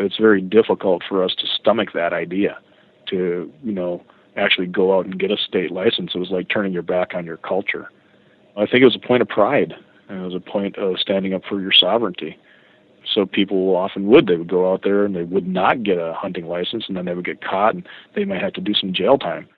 it's very difficult for us to stomach that idea to you know actually go out and get a state license. It was like turning your back on your culture. I think it was a point of pride and it was a point of standing up for your sovereignty. So people often would they would go out there and they would not get a hunting license and then they would get caught and they might have to do some jail time